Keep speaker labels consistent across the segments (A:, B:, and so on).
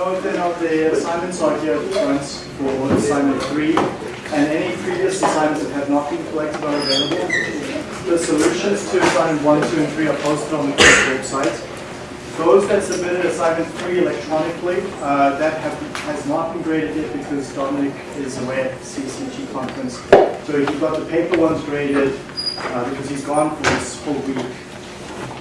A: note then of the assignments are here at front for assignment three, and any previous assignments that have not been collected are available. The solutions to assignment one, two, and three are posted on the course website. Those that submitted assignment three electronically, uh, that have, has not been graded yet because Dominic is away at the CCG conference. So he got the paper ones graded uh, because he's gone for this whole week.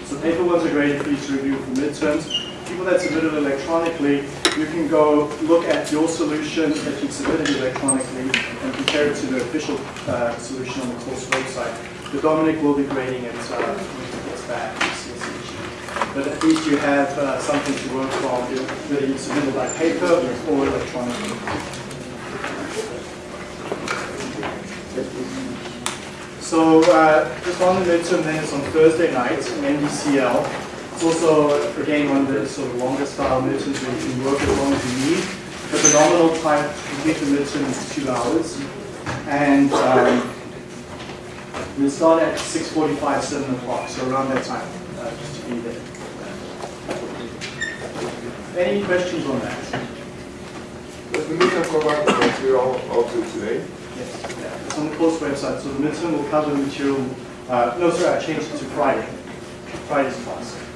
A: So paper ones are graded for to review for midterms. People that submitted electronically, you can go look at your solution that you submitted electronically and compare it to the official uh, solution on the course website. But Dominic will be grading it uh, when he gets back. But at least you have uh, something to work from, whether you submitted by paper or electronically. So uh, on the midterm then is on Thursday night in NDCL. It's also, again, one of the sort of longer style midterms where you can work as long as you need. But the nominal time to complete the midterm is two hours. And um, we'll start at 6.45, 7 o'clock, so around that time, uh, just to be there. Any questions on that?
B: Does the midterm cover the material also today?
A: Yes, yeah, it's on the course website, so the midterm will cover the material, uh, no, sorry, I changed it to Friday. Friday's class.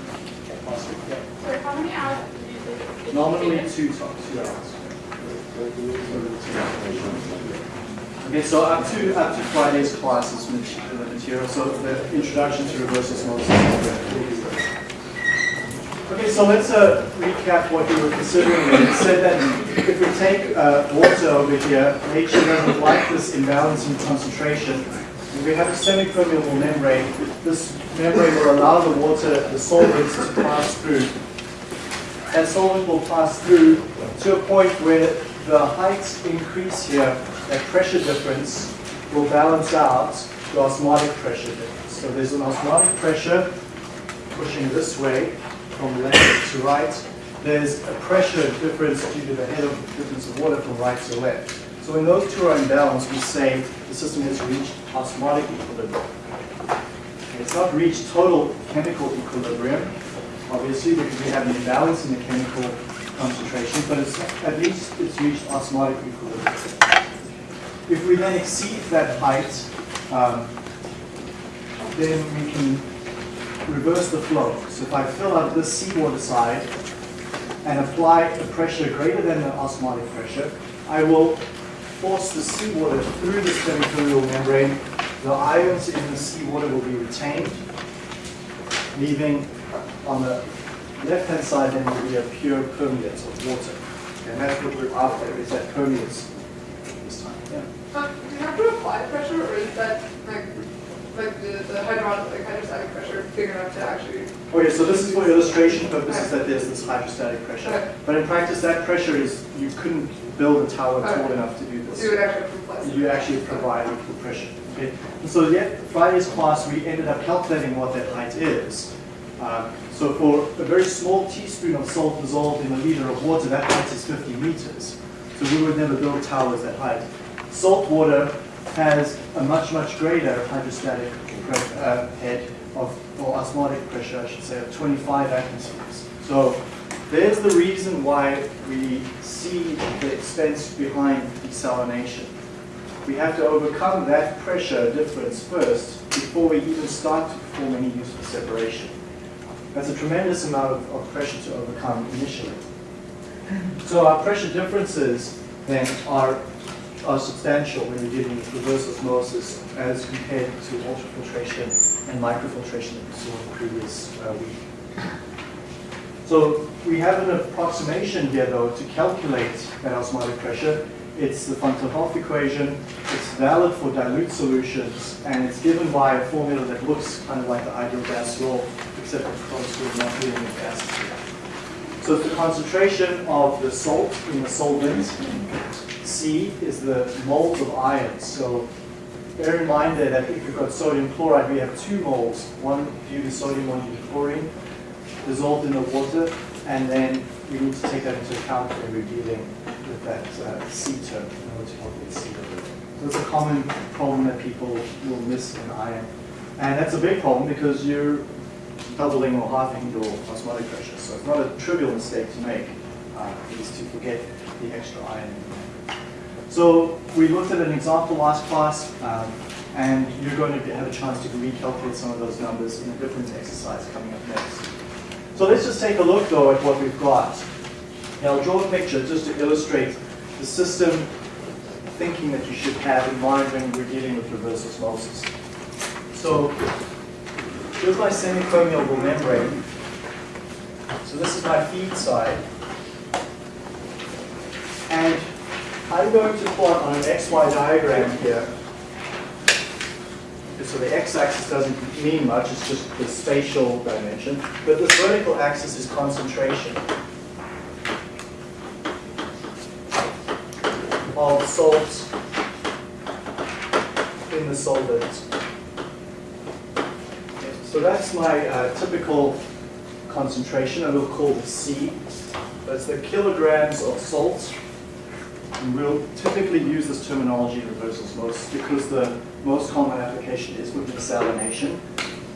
A: Yeah.
C: So how many hours do you?
A: Nominally two, to- two hours. Okay, so up to, up to Friday's class is the material, so the introduction to reverse osmosis. Okay, so let's uh, recap what we were considering. We said that if we take uh, water over here, nature doesn't like this imbalance in concentration. If we have a semi-permeable membrane, this membrane will allow the water, the solvents to pass through. That solvent will pass through to a point where the height increase here, that pressure difference, will balance out the osmotic pressure difference. So there's an osmotic pressure pushing this way from left to right. There's a pressure difference due to the head of difference of water from right to left. So when those two are in balance, we say the system has reached osmotic equilibrium. It's not reached total chemical equilibrium, obviously, because we have an imbalance in the chemical concentration, but it's, at least it's reached osmotic equilibrium. If we then exceed that height, um, then we can reverse the flow. So if I fill up this seawater side and apply a pressure greater than the osmotic pressure, I will force the seawater through the semipermeable membrane. The ions in the seawater will be retained, leaving on the left-hand side then will be a pure permeate of water. And that's what we're after, is that permeates this time. Yeah.
C: Um, do you have to apply pressure or is that like, like the, the like hydrostatic pressure big enough to actually?
A: Okay, so this is for illustration purposes that there's this hydrostatic pressure.
C: Okay.
A: But in practice, that pressure is, you couldn't build a tower tall enough to do
C: You actually
A: provide equal pressure. Okay? So yet, Friday's class, we ended up calculating what that height is. Um, so for a very small teaspoon of salt dissolved in a liter of water, that height is 50 meters. So we would never build towers that height. Salt water has a much, much greater hydrostatic uh, head of, or osmotic pressure, I should say, of 25 atmospheres. So there's the reason why we see the expense behind desalination. We have to overcome that pressure difference first before we even start to perform any useful separation. That's a tremendous amount of, of pressure to overcome initially. So our pressure differences then are, are substantial when we're dealing with reverse osmosis as compared to ultrafiltration and microfiltration that we saw in the previous uh, week. So we have an approximation here though to calculate that osmotic pressure. It's the Van 't Hoff equation. It's valid for dilute solutions and it's given by a formula that looks kind of like the ideal gas law, except of course we're not dealing with here. So it's the concentration of the salt in the solvent. C is the moles of ions. So bear in mind there that if you've got sodium chloride, we have two moles, one due to sodium, one due to chlorine, dissolved in the water, and then we need to take that into account when we're dealing with that uh, C term in order to calculate C. So it's a common problem that people will miss in ion. And that's a big problem because you're doubling or halving your osmotic pressure. So it's not a trivial mistake to make. uh, is to forget the extra ion. So we looked at an example last class, um, and you're going to have a chance to recalculate some of those numbers in a different exercise coming up next. So let's just take a look though at what we've got. Now I'll draw a picture just to illustrate the system thinking that you should have in mind when we're dealing with reverse osmosis. So here's my semi-permeable membrane. So this is my feed side. And I'm going to plot on an XY diagram here. So the x-axis doesn't mean much, it's just the spatial dimension. But this vertical axis is concentration of salts in the solvent. So that's my uh, typical concentration, and we'll call it C. That's the kilograms of salt. And we'll typically use this terminology in reverse osmosis because the most common application is with desalination.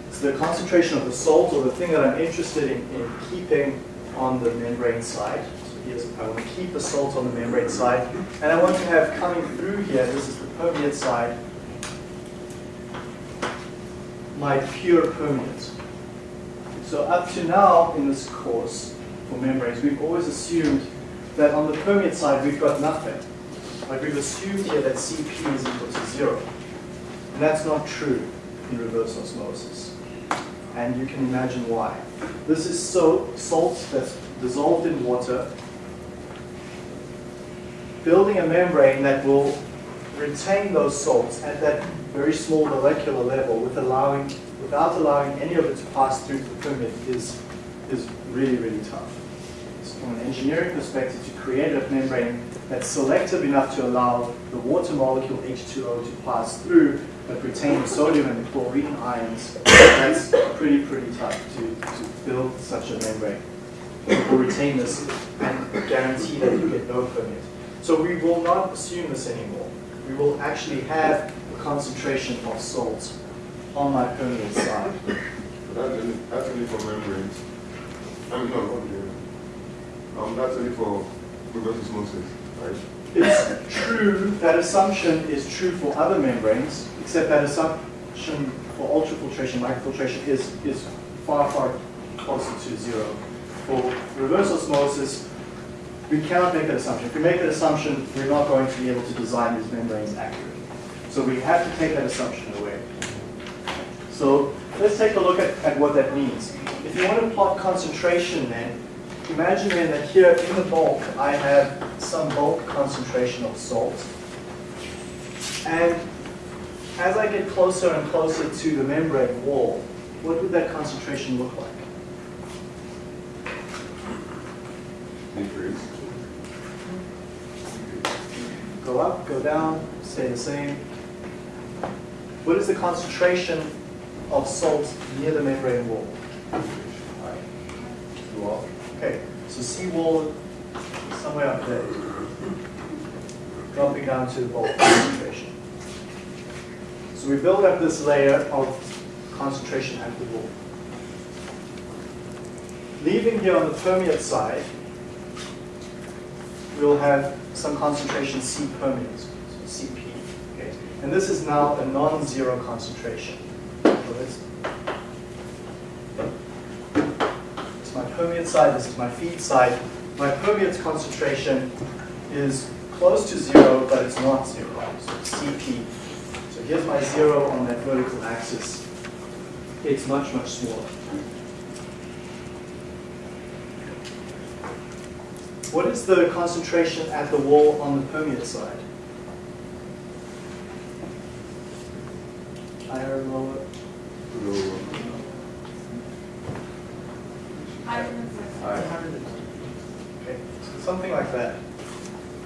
A: It's the concentration of the salt, or the thing that I'm interested in, in keeping on the membrane side. So here's, I want to keep the salt on the membrane side, and I want to have coming through here, this is the permeate side, my pure permeate. So up to now in this course for membranes, we've always assumed that on the permeate side we've got nothing. Like we've assumed here that Cp is equal to zero. And that's not true in reverse osmosis. And you can imagine why. This is so salt that's dissolved in water, building a membrane that will retain those salts at that very small molecular level with allowing, without allowing any of it to pass through the permeate is, is really, really tough. So from an engineering perspective, to create a membrane that's selective enough to allow the water molecule H2O to pass through, but retain the sodium and the chlorine ions, that's pretty, pretty tough to, to build such a membrane. Or retain this and guarantee that you get no permeate. So we will not assume this anymore. We will actually have a concentration of salt on my permeate side.
B: That's only, that's only for membranes. I mean, no, not membrane. Um, that's only for reverse osmosis, right?
A: It's true, that assumption is true for other membranes, except that assumption for ultrafiltration, microfiltration is, is far, far closer to zero. For reverse osmosis, we cannot make that assumption. If we make that assumption, we're not going to be able to design these membranes accurately. So we have to take that assumption away. So let's take a look at, at what that means. If you want to plot concentration then, imagine then that here in the bulk, I have some bulk concentration of salt. And as I get closer and closer to the membrane wall, what would that concentration look like?
B: Decrease.
A: Go up, go down, stay the same. What is the concentration of salt near the membrane wall? Alright,
B: Well,
A: Okay, so C wall somewhere up there. Dropping down to the bulk concentration. So we build up this layer of concentration at the wall. Leaving here on the permeate side, we'll have some concentration C permeate, so Cp. Okay? And this is now a non-zero concentration. So let's It's my permeate side, this is my feed side. My permeate concentration is close to zero, but it's not zero, so it's Cp. So here's my zero on that vertical axis. It's much, much smaller. What is the concentration at the wall on the permeate side? Higher, lower?
B: lower.
A: Okay, so something like that.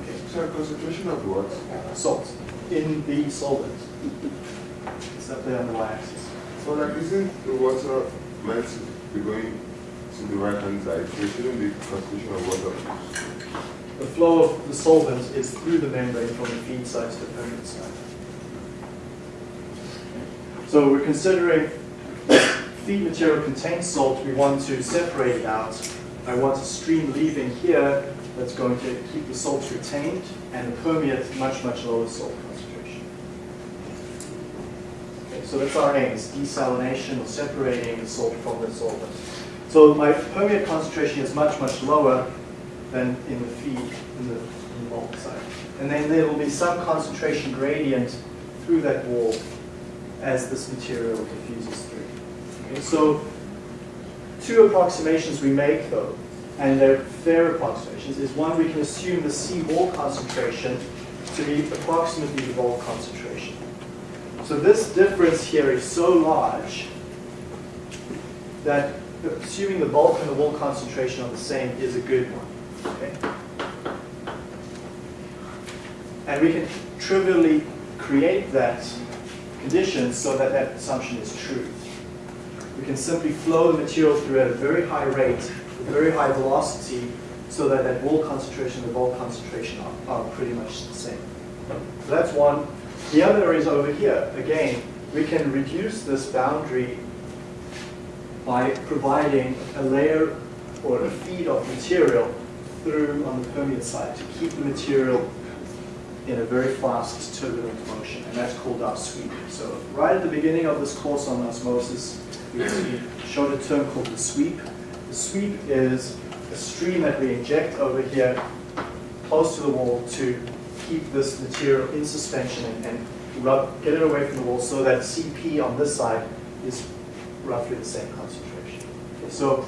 A: Okay.
B: So concentration of what?
A: salt in the solvent. It's up there on the y-axis.
B: So like, isn't the water meant to be going to the right hand side? So it shouldn't be concentration of water.
A: The flow of the solvent is through the membrane from the feed side to the permeate side. So we're considering feed material contains salt, we want to separate it out. I want a stream leaving here that's going to keep the salts retained, and permeate much, much lower salt concentration. Okay, so that's our aim, is desalination or separating the salt from the solvent. So my permeate concentration is much, much lower than in the feed, in the, in the bulk side. And then there will be some concentration gradient through that wall as this material diffuses Okay, so two approximations we make though, and they're fair approximations, is one we can assume the C wall concentration to be approximately the bulk concentration. So this difference here is so large that assuming the bulk and the wall concentration are the same is a good one. Okay? And we can trivially create that condition so that that assumption is true. We can simply flow the material through at a very high rate, with very high velocity, so that that wall concentration and the bulk concentration are, are pretty much the same. So that's one. The other is over here. Again, we can reduce this boundary by providing a layer or a feed of material through on the permeate side to keep the material in a very fast turbulent motion, and that's called our sweep. So right at the beginning of this course on osmosis, we showed a term called the sweep. The sweep is a stream that we inject over here close to the wall to keep this material in suspension and, and rub, get it away from the wall so that CP on this side is roughly the same concentration. Okay, so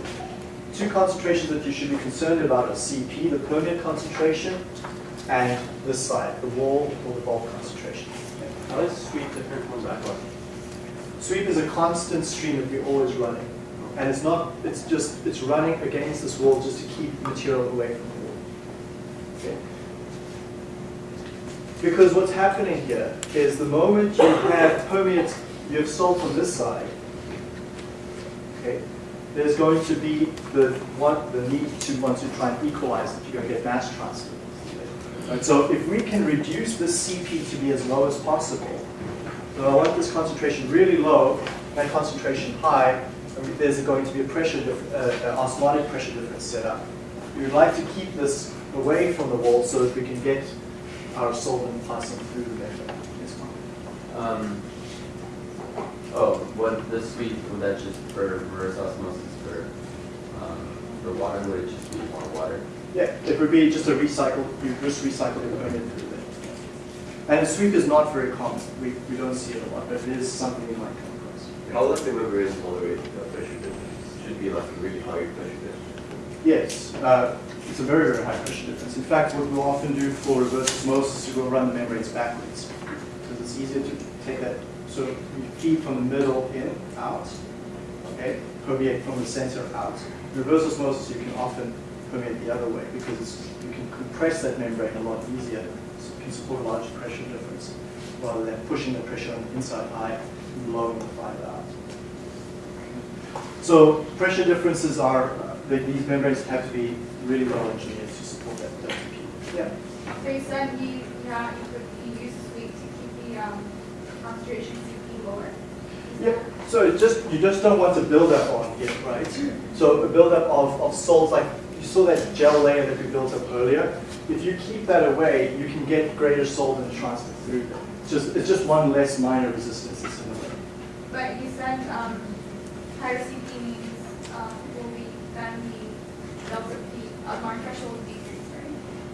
A: two concentrations that you should be concerned about are CP, the permeate concentration, and this side, the wall or the bulk concentration.
D: How is sweep different from backwash?
A: Sweep is a constant stream that we're always running. And it's not, it's just, it's running against this wall just to keep material away from the wall. Okay? Because what's happening here is the moment you have permeate, you have salt on this side, okay, there's going to be the one, the need to want to try and equalize it. You're going to get mass transfer. Right, so if we can reduce this CP to be as low as possible, so I want this concentration really low and concentration high, and there's going to be a pressure, uh, uh, osmotic pressure difference set up. We would like to keep this away from the wall so that we can get our solvent passing through the membrane. Yes?
D: Um, oh, what the would that just for reverse osmosis for, um, for water, would it just be more water?
A: Yeah, it would be just a recycle, you just recycle the there. And a sweep is not very common. We, we don't see it a lot, but it is something you might come across.
E: How does the membrane tolerate the pressure difference? Should be like a really high pressure difference.
A: Yes, uh, it's a very, very high pressure difference. In fact, what we'll often do for reverse osmosis is we'll run the membranes backwards. Because it's easier to take that, so you feed from the middle in, out, okay? Permeate from the center out. Reverse osmosis, you can often permeate the other way because it's, you can compress that membrane a lot easier. So it can support a larger pressure difference rather than pushing the pressure on the inside high and blowing the fiber out. So pressure differences are, uh, the- these membranes have to be really well engineered to support that Yeah.
F: So you said you, yeah, you could use sweep to keep the um, concentration CP lower.
A: Yeah, so it just, you just don't want to build up on here, right? So a buildup of, of salts, like you saw that gel layer that we built up earlier. If you keep that away, you can get greater solvent transfer through. It's just, it's just one less minor resistance that's in the way.
F: But you said um, higher CP means um, will be then the delta P, uh, mark threshold will decrease, right?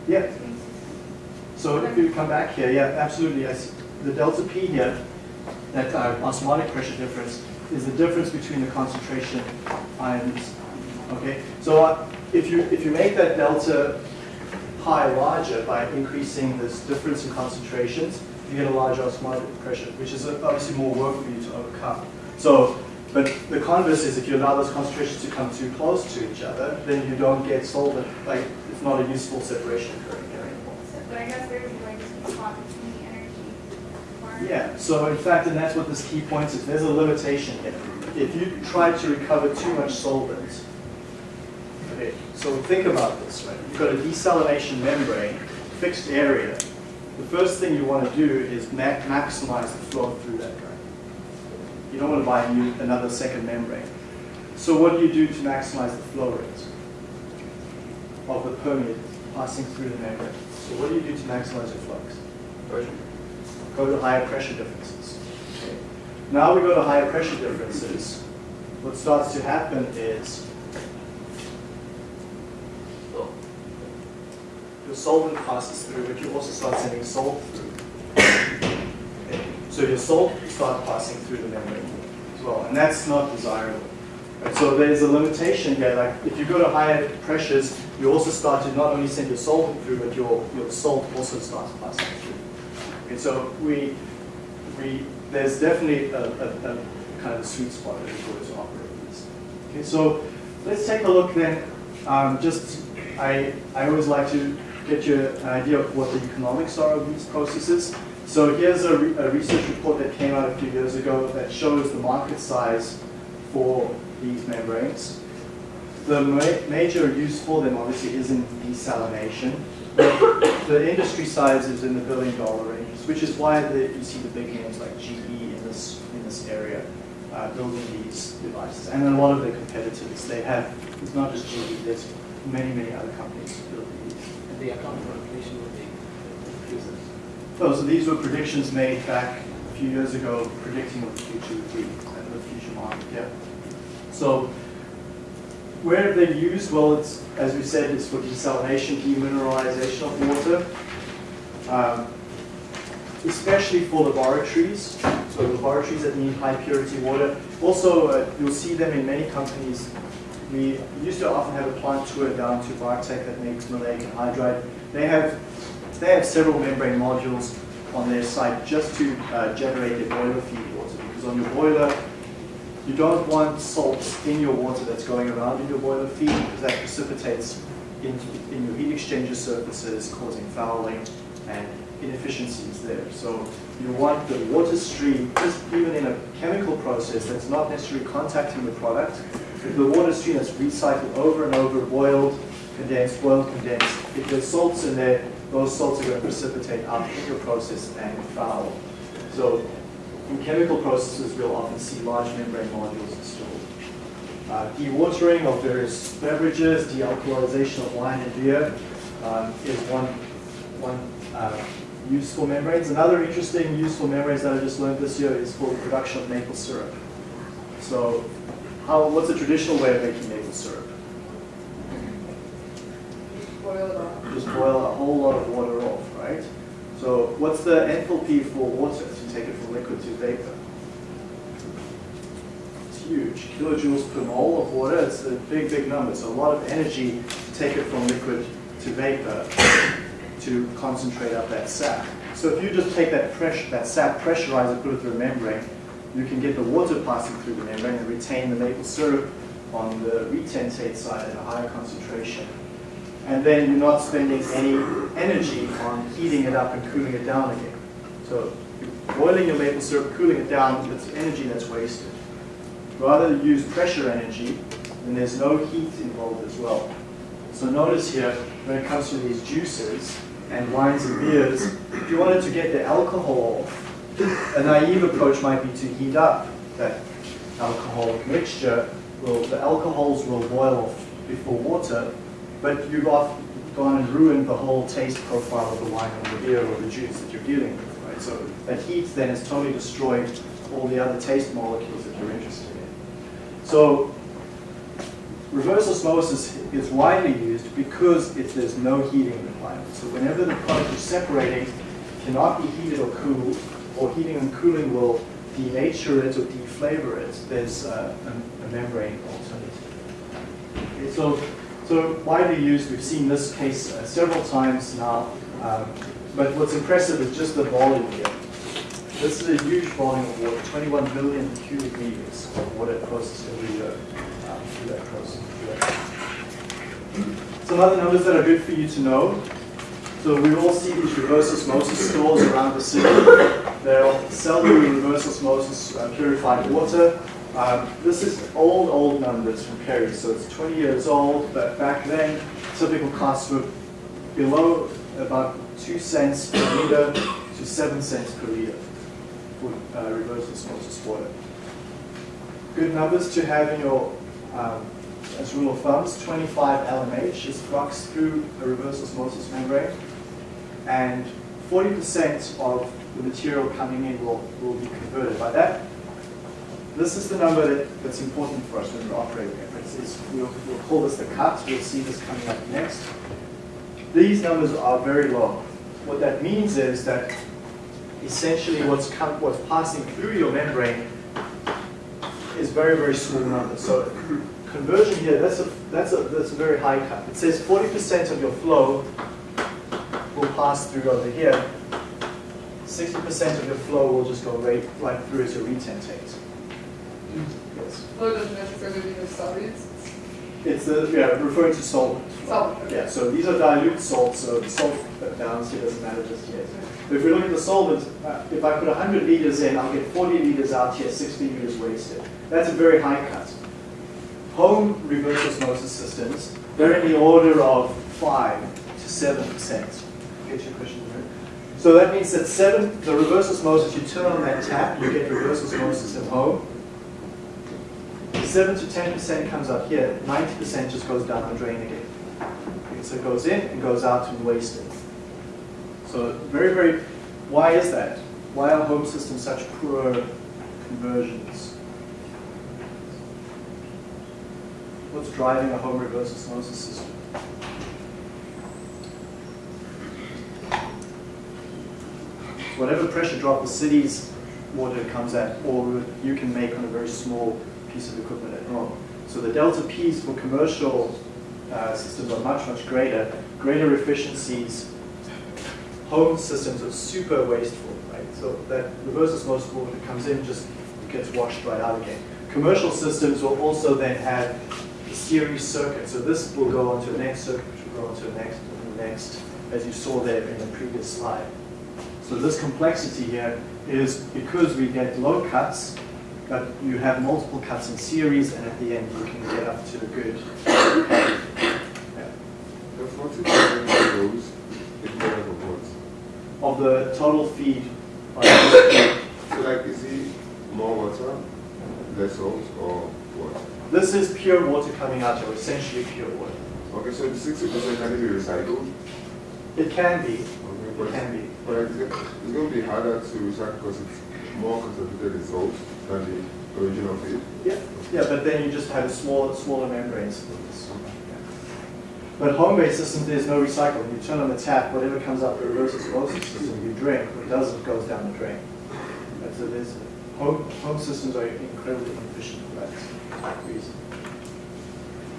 A: Yeah, So if you come back here, yeah, absolutely. See. The delta P here, that uh, osmotic pressure difference, is the difference between the concentration ions. Okay, so uh, if you if you make that delta pi larger by increasing this difference in concentrations, you get a larger osmotic pressure, which is obviously more work for you to overcome. So, but the converse is if you allow those concentrations to come too close to each other, then you don't get solvent. Like it's not a useful separation occurring here anymore.
F: So, but I guess there's going to be spot between the energy.
A: Yeah, so in fact, and that's what this key point is, there's a limitation here. If you try to recover too much solvent, okay, so think about this, right? You've got a desalination membrane, fixed area. The first thing you want to do is ma- maximize the flow through that guy. You don't want to buy another second membrane. So what do you do to maximize the flow rate of the permeate passing through the membrane. So what do you do to maximize your flux?
E: Pressure.
A: Go to higher pressure differences. Okay. Now we go to higher pressure differences. What starts to happen is your solvent passes through, but you also start sending salt through. Okay. So your salt starts passing through the membrane as well, and that's not desirable. Right, so there's a limitation here, like if you go to higher pressures, you also start to not only send your solvent through, but your, your salt also starts passing through. Okay, so we, we, there's definitely a, a, a kind of sweet spot that we to operate these. Okay, so let's take a look then, um, just, I, I always like to get you an idea of what the economics are of these processes. So here's a, re- a research report that came out a few years ago that shows the market size for these membranes. The ma- major use for them obviously is in desalination. The industry size is in the billion dollar range, which is why the, you see the big names like GE in this, in this area uh, building these devices. And a lot of their competitors, they have, it's not just GE, there's many, many other companies building these.
G: The account for inflation would be increases.
A: Oh, so these were predictions made back a few years ago, predicting what the future would be, and the future market, yeah. So, where have they used? Well, it's, as we said, it's for desalination, demineralization of water, um, especially for laboratories, so laboratories that need high purity water. Also, uh, you'll see them in many companies. We used to often have a plant tour down to Bartek that makes maleic anhydride. They have they have several membrane modules on their site just to uh, generate their boiler feed water. Because on your boiler, you don't want salts in your water that's going around in your boiler feed because that precipitates into, in your heat exchanger surfaces, causing fouling and inefficiencies there. So you want the water stream, just even in a chemical process that's not necessarily contacting the product, the water stream that's recycled over and over, boiled, condensed, boiled, condensed, if there's salts in there, those salts are going to precipitate out in your process and foul. So in chemical processes, we'll often see large membrane modules installed. Uh, dewatering of various beverages, dealcoholization of wine and beer um, is one, one uh, use for membranes. Another interesting useful for membranes that I just learned this year is for the production of maple syrup. So how, what's the traditional way of making maple syrup?
C: Boil
A: just boil a whole lot of water off, right? So what's the enthalpy for water to take it from liquid to vapor? It's huge, kilojoules per mole of water, it's a big, big number. So a lot of energy to take it from liquid to vapor to concentrate up that sap. So if you just take that pressure, that sap, pressurize it, put it through a membrane, you can get the water passing through the membrane and retain the maple syrup on the retentate side at a higher concentration and then you're not spending any energy on heating it up and cooling it down again. So you're boiling your maple syrup, cooling it down, it's energy that's wasted. Rather use pressure energy, and there's no heat involved as well. So notice here, when it comes to these juices and wines and beers, if you wanted to get the alcohol off, a naive approach might be to heat up that alcoholic mixture. Will, the alcohols will boil off before water, but you've often gone and ruined the whole taste profile of the wine or the beer or the juice that you're dealing with, right? So that heat then has totally destroyed all the other taste molecules that you're interested in. So reverse osmosis is widely used because it, there's no heating requirement. So whenever the product is separating, cannot be heated or cooled, or heating and cooling will denature it or deflavor it, there's uh, a, a membrane alternative. Okay, so so widely used, we've seen this case uh, several times now, um, but what's impressive is just the volume here. This is a huge volume of water, 21 billion cubic meters of water processed every year um, through that process. Some other numbers that are good for you to know. So we all see these reverse osmosis stores around the city. They'll sell you reverse osmosis uh, purified water. Um, this is old, old numbers from Kerry, so it's 20 years old, but back then, typical costs were below about 2 cents per liter to 7 cents per liter for uh, reverse osmosis water. Good numbers to have in your um, as rule of thumbs, 25 LMH is flux through a reverse osmosis membrane, and 40% of the material coming in will, will be converted. By that, this is the number that, that's important for us when we're operating it's, we'll, we'll call this the cut. We'll see this coming up next. These numbers are very low. What that means is that essentially what's, come, what's passing through your membrane is very, very small numbers. So conversion here, that's a, that's a, that's a very high cut. It says 40% of your flow will pass through over here. 60% of your flow will just go right, right through as your retentate. Yes.
C: Flow doesn't necessarily mean solids.
A: It's yeah, referring to solvent.
C: Solvent, okay.
A: Yeah, so these are dilute salts, so the salt balance here doesn't matter just yet. But if we look at the solvent, uh, if I put 100 liters in, I'll get 40 liters out here, 60 liters wasted. That's a very high cut. Home reverse osmosis systems, they're in the order of 5 to 7%. Get your question there? So that means that 7, the reverse osmosis, you turn on that tap, you get reverse osmosis at home. 7 to 10% comes up here, 90% just goes down the drain again. Okay, so it goes in and goes out and wasted. So very, very, why is that? Why are home systems such poor conversions? What's driving a home reverse osmosis system? Whatever pressure drop the city's water comes at, or you can make on a very small piece of equipment at home. So the delta P's for commercial uh, systems are much, much greater, greater efficiencies. Home systems are super wasteful, right? So that reverse osmosis water comes in just gets washed right out again. Commercial systems will also then have a series circuit. So this will go onto the next circuit, which will go onto the next and the next, as you saw there in the previous slide. So this complexity here is because we get low cuts, but you have multiple cuts in series, and at the end you can get up to a good. Yeah.
B: Of those is made up of what?
A: Of the total feed,
B: So like, is it more water, less salt, or what?
A: this is pure water coming out, or essentially pure water.
B: Okay, so the sixty percent can be recycled?
A: It can be,
B: but,
A: can be.
B: but it's, it's going to be harder to recycle because it's more concentrated in salt than the original feed.
A: Yeah, yeah, but then you just have a smaller, smaller membranes. But home-based systems, there's no recycling. You turn on the tap, whatever comes out the reverse osmosis system, you drink. What doesn't goes down the drain. And so there's, home, home systems are incredibly inefficient for that reason.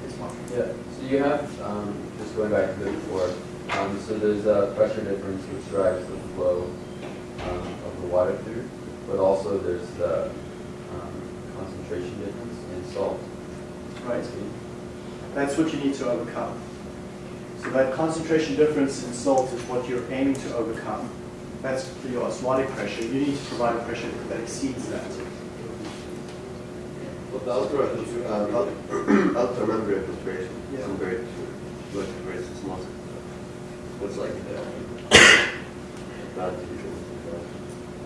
A: It's Mark.
D: Yeah, so you have, um, just going back to the before, um, so there's a pressure difference which drives the flow, um, of the water through, but also there's the, um, concentration difference in salt.
A: Right. That's what you need to overcome. So that concentration difference in salt is what you're aiming to overcome. That's your osmotic pressure. You need to provide a pressure that exceeds that.
E: But the ultra, uh, ul- ultra membrane filtration
A: Yeah.
E: compared to what versus osmosis. What's like the advantage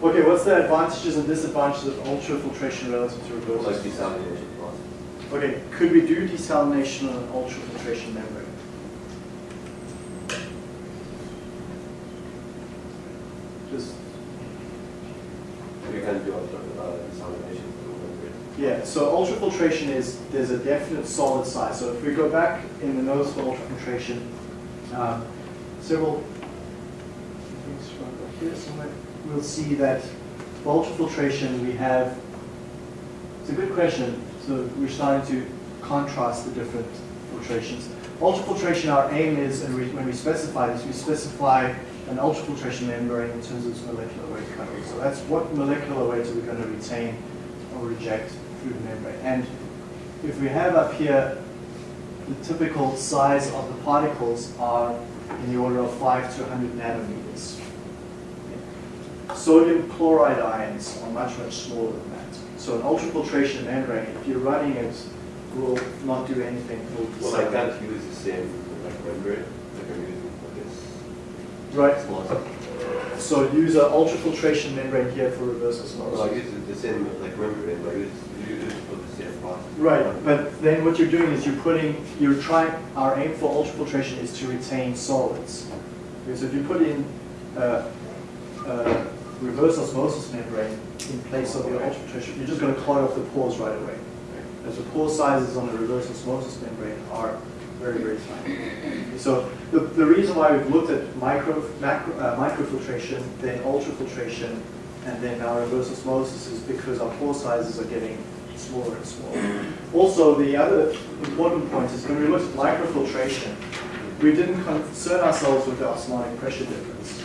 A: Okay, what's the advantages and disadvantages of ultrafiltration relative to
E: uh,
A: reverse?
E: like
A: osmosis?
E: desalination process?
A: Okay, could we do desalination on an ultrafiltration membrane? Just,
E: You can do uh, desalination
A: yeah, so ultrafiltration is, there's a definite solid size. So if we go back in the notes for ultrafiltration, um, several things here somewhere, we'll see that for ultrafiltration we have, it's a good question. So we're starting to contrast the different filtrations. Ultrafiltration, our aim is, and we, when we specify this, we specify an ultrafiltration membrane in terms of its molecular weight coverage. So that's what molecular weight are we going to retain or reject through the membrane. And if we have up here, the typical size of the particles are in the order of 5 to 100 nanometers. Sodium chloride ions are much, much smaller than that. So an ultrafiltration membrane, if you're running it, will not do anything.
E: Well, I can't use the same like membrane, like I'm using for this
A: Right. So use an ultrafiltration membrane here for reverse osmosis.
E: Well, I use the same, like membrane, but I use, use for the same.
A: Right, but then what you're doing is you're putting, you're trying, our aim for ultrafiltration is to retain solids. Because if you put in uh, uh, reverse osmosis membrane in place of your ultrafiltration, you're just going to clog off the pores right away. As the pore sizes on the reverse osmosis membrane are very, very tiny. So the, the reason why we've looked at micro, macro, uh, microfiltration, then ultrafiltration, and then now reverse osmosis is because our pore sizes are getting smaller and smaller. Also, the other important point is when we looked at microfiltration, we didn't concern ourselves with the osmotic pressure difference.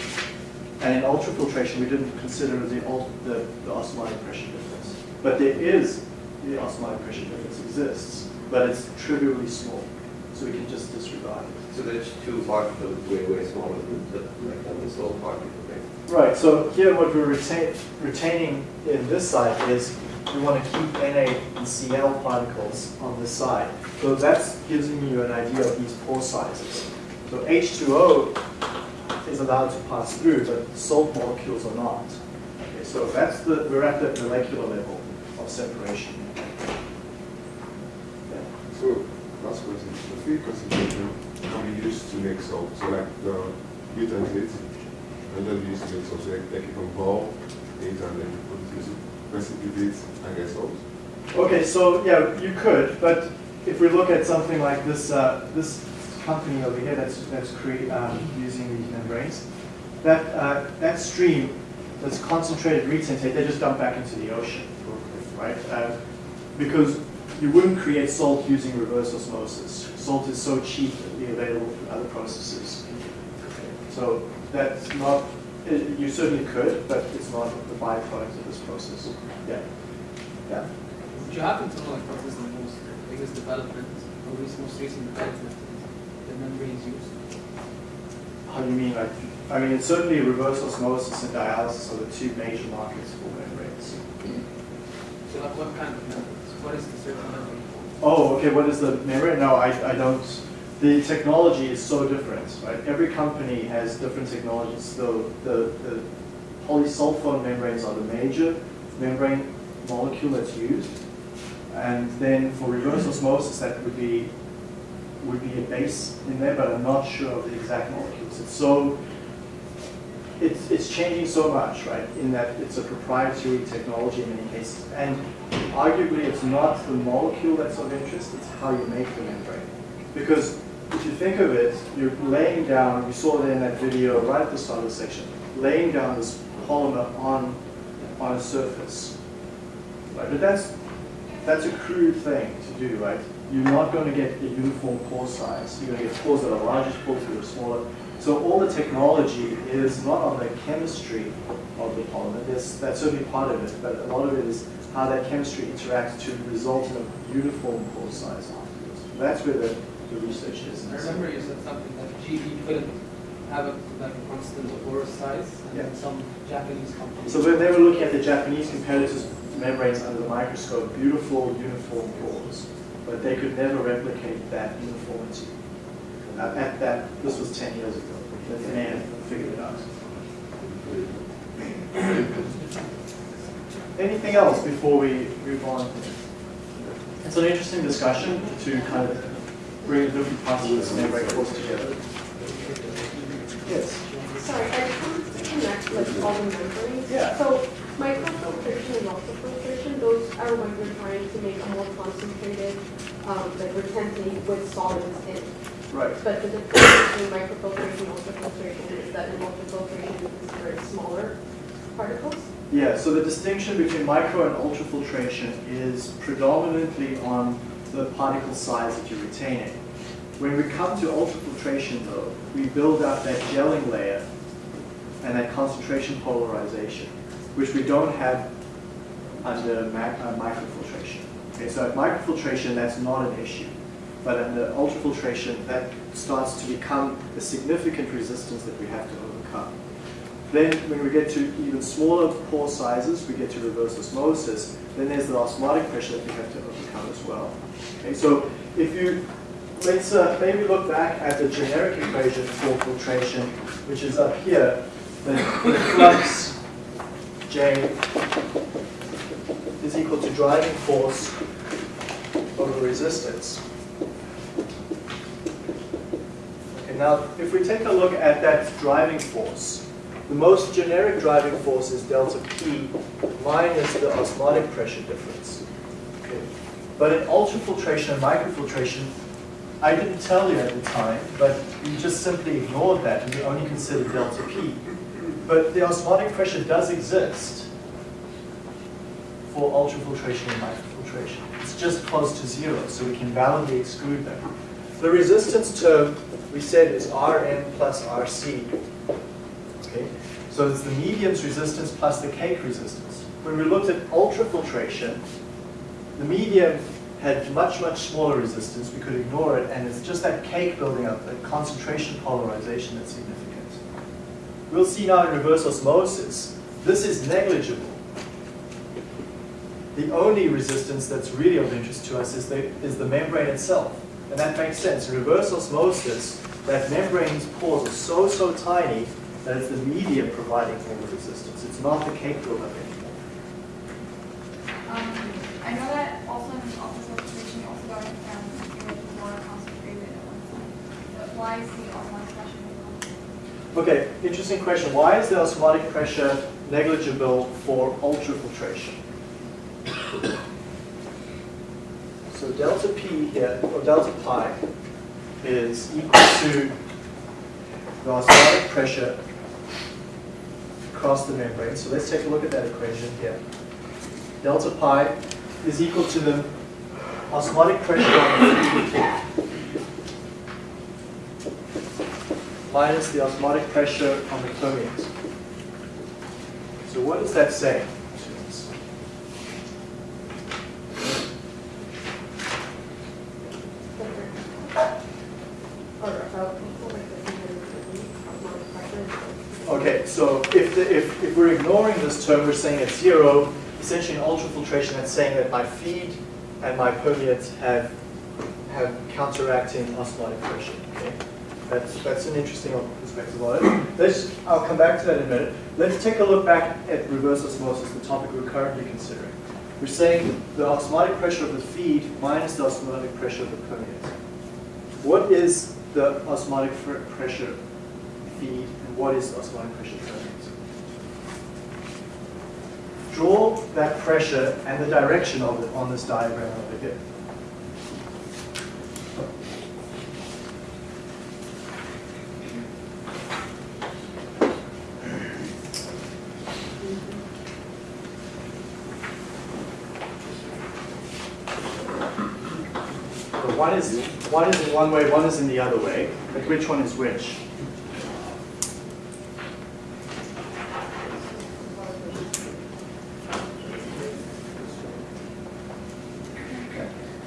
A: And in ultrafiltration, we didn't consider the, the, the osmotic pressure difference. But there is, the osmotic pressure difference exists, but it's trivially small. So we can just disregard it.
E: So there's two particles way, way smaller than the, like, than the salt particle, right?
A: Right, so here what we're retain, retaining in this side is we want to keep Na and Cl particles on this side. So that's giving you an idea of these pore sizes. So H2O is allowed to pass through, but salt molecules are not. Okay, so that's the, we're at the molecular level of separation. Yeah.
B: So, last question. The feed concentration can be used to make salt. So like the butanate, and then used to make salt. So like, like you can boil it and then you put it, use it, precipitate and get salt.
A: Okay, so yeah, you could, but if we look at something like this, uh, this company over here that's, that's cre- um, using these membranes, that, uh, that stream that's concentrated retentate, they just dump back into the ocean, right? Uh, because you wouldn't create salt using reverse osmosis. Salt is so cheap cheaply available through other processes. So that's not, you certainly could, but it's not the byproduct of this process. Yeah. Yeah.
G: Would you happen to know like what is the most biggest development or this most recent development the membranes used?
A: How do you mean, like, I mean, it's certainly reverse osmosis and dialysis are the two major markets for membranes.
G: So like what kind of membranes? What is the membrane?
A: Oh, okay, what is the membrane? No, I, I don't, the technology is so different, right? Every company has different technologies. The, the, the polysulfone membranes are the major membrane molecule that's used. And then for reverse osmosis, that would be, would be a base in there, but I'm not sure of the exact molecules. It's so, it's, it's changing so much, right, in that it's a proprietary technology in many cases. And arguably, it's not the molecule that's of interest, it's how you make the membrane. Because if you think of it, you're laying down, you saw it in that video right at the start of the section, laying down this polymer on, on a surface. Right, but that's, that's a crude thing to do, right? You're not going to get a uniform pore size. You're going to get pores that are larger, pores that are smaller. So all the technology is not on the chemistry of the polymer. There's, that's certainly part of it, but a lot of it is how that chemistry interacts to result in a uniform pore size afterwards. That's where the, the research is.
G: I remember you said something that GE couldn't have a like constant pore size and
A: Yeah.
G: some Japanese companies.
A: So when they were looking at the Japanese competitors' membranes under the microscope, beautiful uniform pores, but they could never replicate that uniformity. Uh, At that, this was 10 years ago, man figured it out. Anything else before we move on? It's an interesting discussion to kind of bring different parts of this membrane course together. Yes?
C: Sorry, I just wanted to connect like all the membranes.
A: Yeah.
C: So microfiltration and ultrafiltration, those are when we're trying to make a more concentrated, um, like retentate with solids in.
A: Right.
C: But the difference between microfiltration and ultrafiltration is that in ultrafiltration it's very smaller particles.
A: Yeah, so the distinction between micro and ultrafiltration is predominantly on the particle size that you're retaining. When we come to ultrafiltration though, we build up that gelling layer and that concentration polarization, which we don't have under uh, microfiltration. Okay, so at microfiltration, that's not an issue. But under ultrafiltration, that starts to become a significant resistance that we have to overcome. Then when we get to even smaller pore sizes, we get to reverse osmosis, then there's the osmotic pressure that we have to overcome as well. Okay, so if you, let's uh, maybe look back at the generic equation for filtration, which is up here. that the flux J is equal to driving force over resistance. Okay, now if we take a look at that driving force, the most generic driving force is delta P minus the osmotic pressure difference. Okay. But in ultrafiltration and microfiltration, I didn't tell you at the time, but you just simply ignored that and you only considered delta P. But the osmotic pressure does exist for ultrafiltration and microfiltration. It's just close to zero, so we can validly exclude them. The resistance term we said is Rn plus Rc. Okay? So it's the medium's resistance plus the cake resistance. When we looked at ultrafiltration, the medium had much, much smaller resistance. We could ignore it, and it's just that cake building up, that concentration polarization that's significant. We'll see now in reverse osmosis, this is negligible. The only resistance that's really of interest to us is the, is the membrane itself. And that makes sense. In reverse osmosis, that membrane's pores are so, so tiny that it's the medium providing all the resistance. It's not the cake buildup anymore.
F: Um, I know that also in the ultrafiltration, you also got it down to be more concentrated at one time. But why is the osmotic pressure?
A: Okay, interesting question. Why is the osmotic pressure negligible for ultrafiltration? So delta P here, or delta pi, is equal to the osmotic pressure across the membrane. So let's take a look at that equation here. Delta pi is equal to the osmotic pressure on the minus the osmotic pressure on the permeate. So what does that say? students? Okay, so if, the, if, if we're ignoring this term, we're saying it's zero, essentially in ultrafiltration, that's saying that my feed and my permeates have, have counteracting osmotic pressure, okay? That's, that's an interesting perspective on it. Let's, I'll come back to that in a minute. Let's take a look back at reverse osmosis, the topic we're currently considering. We're saying the osmotic pressure of the feed minus the osmotic pressure of the permeate. What is the osmotic pressure feed and what is the osmotic pressure permeate? Draw that pressure and the direction of it on this diagram over here. One is one is in one way, one is in the other way. But which one is which?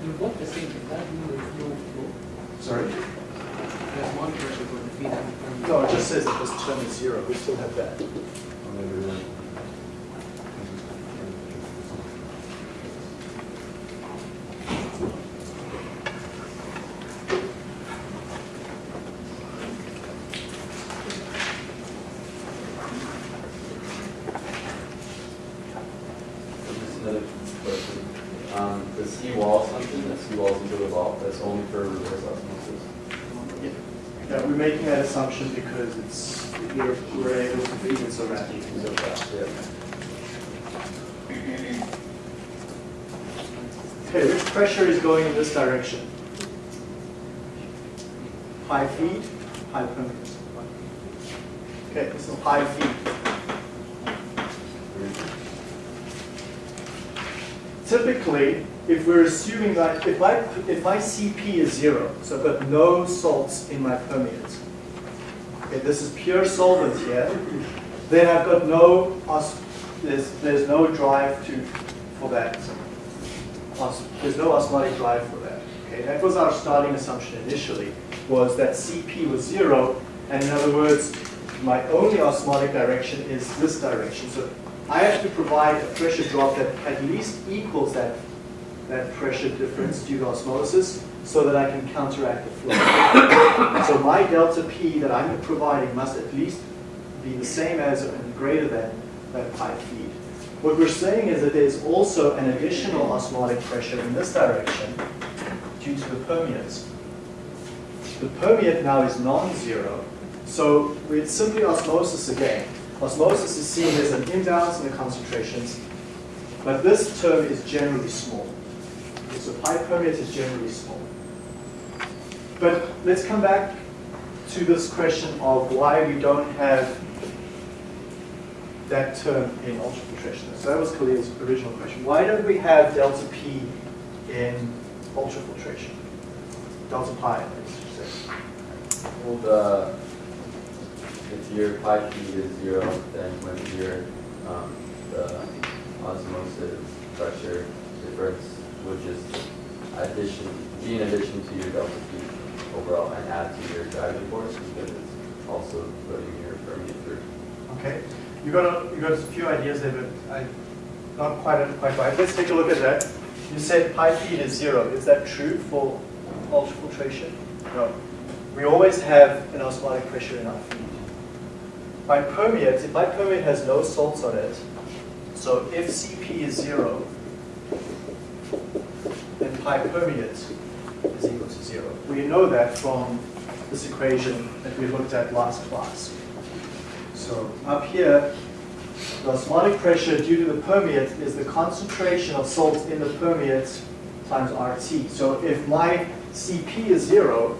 G: They're both the same, does that mean there's no flow?
A: Sorry?
G: There's one pressure for the feed and the permeate.
A: No, it just says that this term is zero. We still have that.
D: Just another question. Um, the C wall assumption, that C wall is equal to vault, that's only for reverse osmosis.
A: Yeah, we're making that assumption because it's we're, we're able to feed it so rapidly.
D: So fast, yeah.
A: Okay, which pressure is going in this direction? High feed, high permeate. Okay, is high feed. Typically, if we're assuming that if my if my CP is zero, so I've got no salts in my permeate. Okay, this is pure solvent here. Then I've got no os- there's there's no drive to for that. There's no osmotic drive for that. Okay, that was our starting assumption initially, was that CP was zero, and in other words, my only osmotic direction is this direction. So I have to provide a pressure drop that at least equals that, that pressure difference due to osmosis so that I can counteract the flow. so my delta P that I'm providing must at least be the same as and greater than that pi feed. What we're saying is that there's also an additional osmotic pressure in this direction due to the permeates. The permeate now is non-zero, so it's simply osmosis again. Osmosis is seen as an imbalance in the concentrations, but this term is generally small. So pi permeate is generally small. But let's come back to this question of why we don't have that term in ultrafiltration. So that was Khalil's original question. Why don't we have delta P in ultrafiltration? Delta pi.
D: Well, the, if your pi p is zero, then when your, um, the osmosis pressure difference, which is addition, be in addition to your delta p overall and add to your driving force, because it's also putting your permeate through.
A: Okay, you got a, you got a few ideas there, but I not quite quite right. Let's take a look at that. You said pi feed is zero. Is that true for ultrafiltration? No. We always have an osmotic pressure in our feed. Pi permeate, if my permeate has no salts on it, so if Cp is zero, then pi permeate is equal to zero. We know that from this equation that we looked at last class. So up here, the osmotic pressure due to the permeate is the concentration of salt in the permeate times RT. So if my Cp is zero,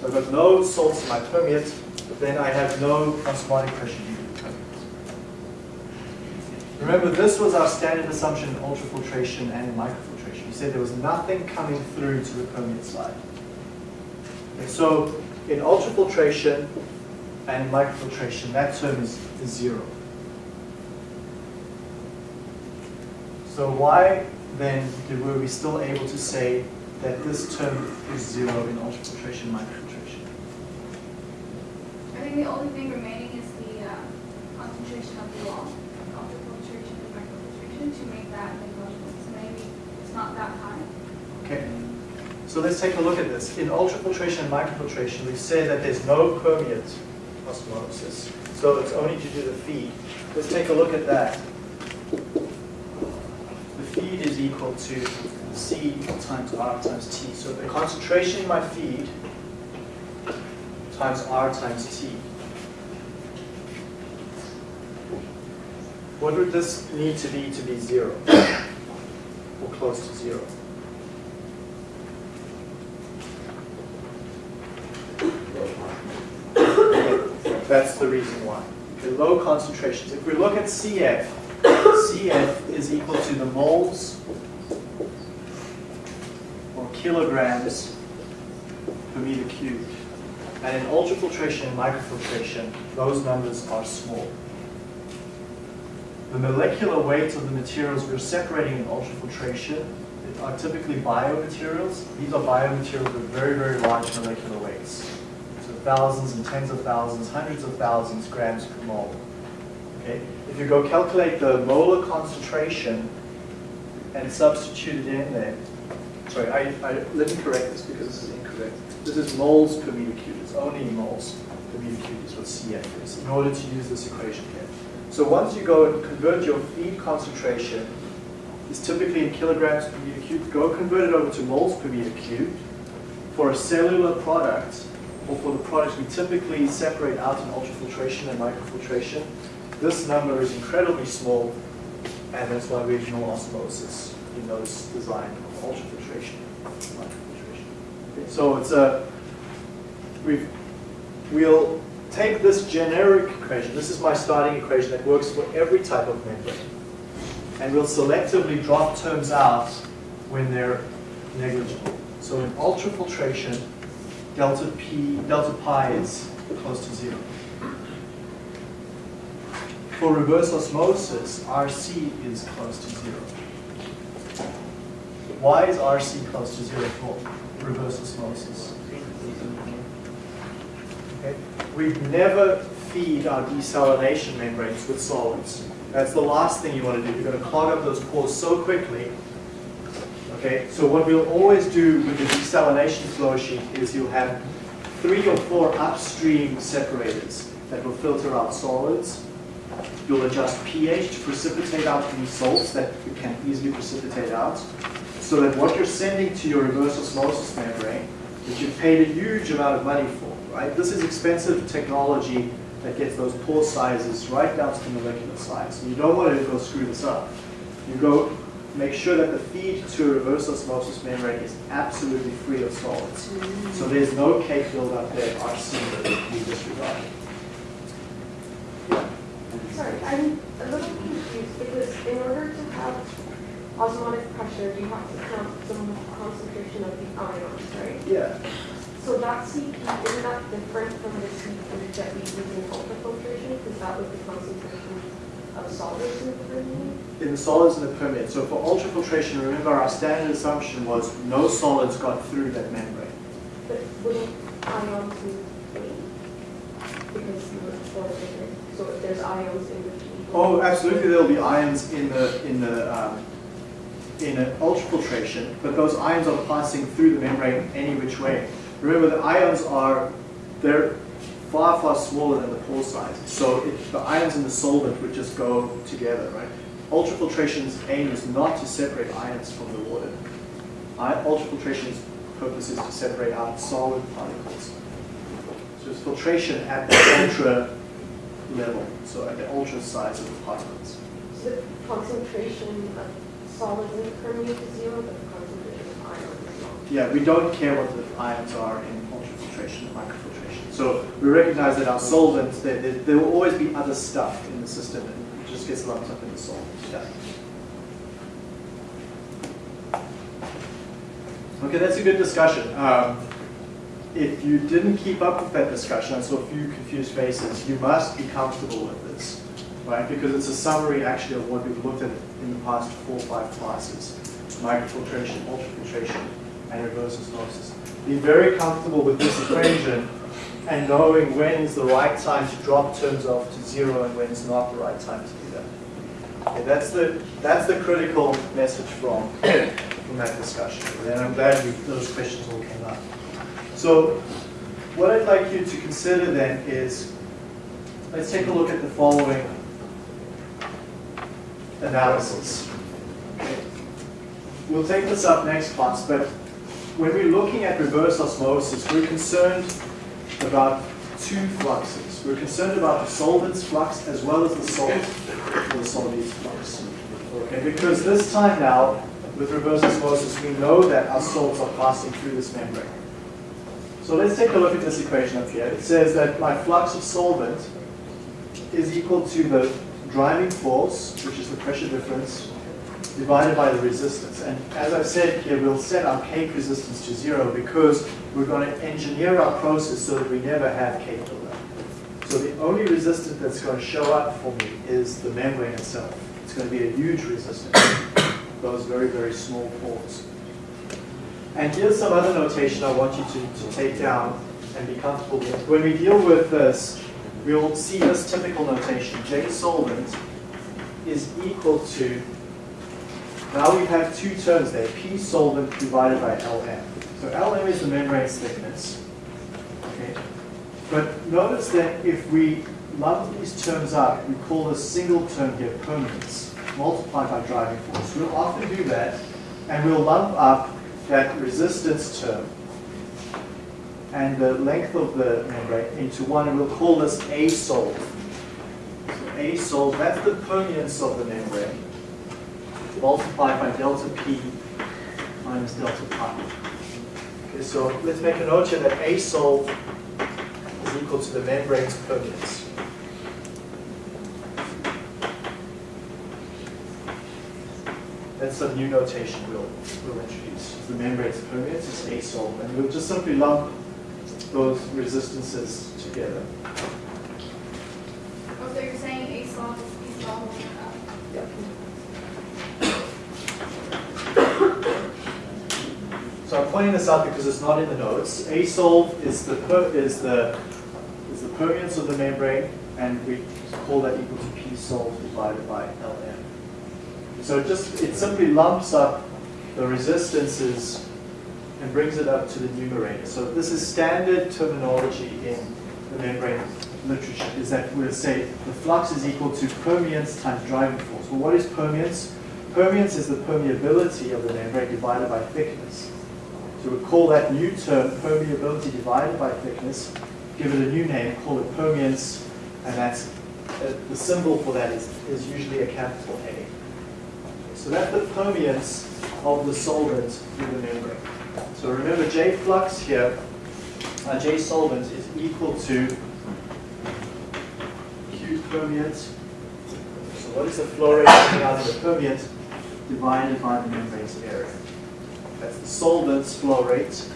A: so I've got no salts in my permeate, then I have no osmotic pressure due to the permeate. Remember, this was our standard assumption in ultrafiltration and in microfiltration. Said there was nothing coming through to the permeate side. Okay, so in ultrafiltration and microfiltration, that term is, is zero. So why then were we still able to say that this term is zero in ultrafiltration and microfiltration?
F: I think the only thing remaining is the uh, concentration of the wall, ultrafiltration and microfiltration, to make that negligible. So maybe it's not that high.
A: Okay, so let's take a look at this. In ultrafiltration and microfiltration, we say that there's no permeate osmosis, so it's only to the feed. Let's take a look at that. The feed is equal to C times R times T. So the concentration in my feed times R times T. What would this need to be to be zero? Close to zero? That's the reason why. Okay, low concentrations. If we look at CF, CF is equal to the moles or kilograms per meter cubed. And in ultrafiltration and microfiltration, those numbers are small. The molecular weight of the materials we're separating in ultrafiltration are typically biomaterials. These are biomaterials with very, very large molecular weights. So thousands and tens of thousands, hundreds of thousands grams per mole. Okay? If you go calculate the molar concentration and substitute it in there, sorry, I, I, let me correct this because this is incorrect. This is moles per meter cubed. It's only moles per meter cubed is what CF is in order to use this equation here. So once you go and convert your feed concentration, is typically in kilograms per meter cubed, go convert it over to moles per meter cubed. For a cellular product, or for the products we typically separate out in ultrafiltration and microfiltration, this number is incredibly small, and that's why we ignore osmosis in those design of ultrafiltration and microfiltration. Okay, so it's a, we've, we'll take this generic equation, this is my starting equation that works for every type of membrane, and we'll selectively drop terms out when they're negligible. So in ultrafiltration, delta P, delta pi is close to zero. For reverse osmosis, RC is close to zero. Why is RC close to zero for reverse osmosis? We never feed our desalination membranes with solids. That's the last thing you want to do. You're going to clog up those pores so quickly. Okay, so what we'll always do with the desalination flow sheet is you'll have three or four upstream separators that will filter out solids. You'll adjust pH to precipitate out any salts that you can easily precipitate out. So that what you're sending to your reverse osmosis membrane, that you've paid a huge amount of money for, right? This is expensive technology that gets those pore sizes right down to the molecular size. And you don't want to go screw this up. You go make sure that the feed to a reverse osmosis membrane is absolutely free of solids. So mm-hmm. there's no cake buildup there, RC that we disregard.
C: Sorry, I'm a little confused because in order to have osmotic pressure, you have to count the concentration of the ions, right?
A: Yeah.
C: So that CP, isn't that different from the CP that we use in ultrafiltration? Because that was the concentration of solids in the permeate?
A: In the solids in the permeate. So for ultrafiltration, remember our standard assumption was no solids got through that membrane.
C: But wouldn't ions? Because you were so if there's ions in between.
A: Oh, absolutely, there'll be ions in the in the um, in an ultrafiltration, but those ions are passing through the membrane any which way. Remember, the ions are they're far far smaller than the pore size, so it, the ions in the solvent would just go together, right? Ultrafiltration's aim is not to separate ions from the water. I, ultrafiltration's purpose is to separate out solid particles. So it's filtration at the ultra level, so at the ultra size of the particles.
C: So the concentration of solids in the permeate is zero, but the concentration of ions is not.
A: Yeah, we don't care what the ions are in ultrafiltration and microfiltration. So we recognize that our solvents, there, there, there will always be other stuff in the system and it just gets lumped up in the solvent. Yeah. Okay, that's a good discussion. Um, if you didn't keep up with that discussion, I saw a few confused faces, you must be comfortable with this, right? Because it's a summary actually of what we've looked at in the past four or five classes. Microfiltration, ultrafiltration, and reverse osmosis. Be very comfortable with this equation and knowing when is the right time to drop terms off to zero and when is not the right time to do that. Okay, that's the that's the critical message from from that discussion. And I'm glad those questions all came up. So what I'd like you to consider then is, let's take a look at the following analysis. We'll take this up next class, but when we're looking at reverse osmosis, we're concerned about two fluxes. We're concerned about the solvent's flux as well as the or the solvent's flux. Okay, because this time now, with reverse osmosis, we know that our salts are passing through this membrane. So let's take a look at this equation up here. It says that my flux of solvent is equal to the driving force, which is the pressure difference, divided by the resistance. And as I've said here, we'll set our cake resistance to zero because we're going to engineer our process so that we never have cake buildup. So the only resistance that's going to show up for me is the membrane itself. It's going to be a huge resistance. Those very, very small pores. And here's some other notation I want you to, to take down and be comfortable with. When we deal with this, we'll see this typical notation. J solvent is equal to, now we have two terms there, P solvent divided by Lm. So Lm is the membrane's thickness. Okay. But notice that if we lump these terms up, we call this single term here permeance, multiplied by driving force. We'll often do that, and we'll lump up that resistance term and the length of the membrane into one, and we'll call this A solve. So A solve, that's the permeance of the membrane, multiplied by delta P minus delta pi. Okay, so let's make a note here that A solve is equal to the membrane's permeance. That's some new notation we'll, we'll introduce. The membrane's permeance is A solve, and we'll just simply lump those resistances together.
F: Oh, so you're saying A solve is B solve up?
A: Yeah. So I'm pointing this out because it's not in the notes. A solve is the is the is the permeance of the membrane, and we call that equal to P solve divided by Lm. So it just it simply lumps up the resistances and brings it up to the numerator. So this is standard terminology in the membrane literature is that we'll say the flux is equal to permeance times driving force. Well, what is permeance? Permeance is the permeability of the membrane divided by thickness. So we call that new term permeability divided by thickness, give it a new name, call it permeance, and that's, uh, the symbol for that is, is usually a capital A. So that's the permeance of the solvent through the membrane. So remember J flux here, uh, J solvent is equal to Q permeant. So what is the flow rate coming out of the permeant divided by the membrane's area? That's the solvent's flow rate,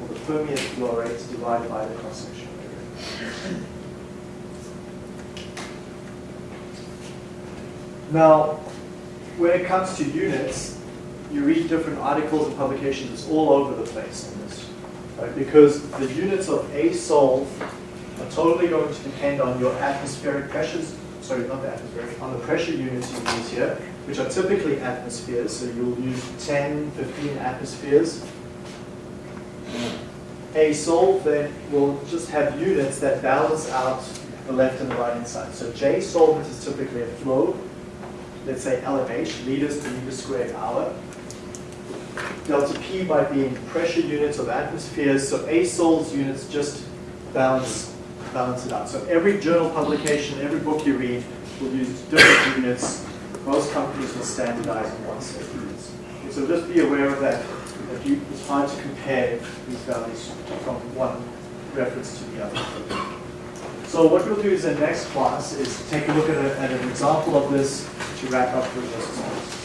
A: or the permeant flow rate divided by the cross-sectional area. Now, when it comes to units, you read different articles and publications, it's all over the place on this. Right? Because the units of A sol are totally going to depend on your atmospheric pressures, sorry, not the atmospheric, on the pressure units you use here, which are typically atmospheres, so you'll use 10, 15 atmospheres. A sol then will just have units that balance out the left and the right hand side. So J solvent is typically a flow, let's say LMH, liters per meter squared hour. Delta P by being pressure units of atmospheres, so A sols units just balance, balance it out. So every journal publication, every book you read will use different units. Most companies will standardize on one set of units. So just be aware of that, that you, it's hard to compare these values from one reference to the other. So what we'll do is in the next class is take a look at, a, at an example of this to wrap up the resistance.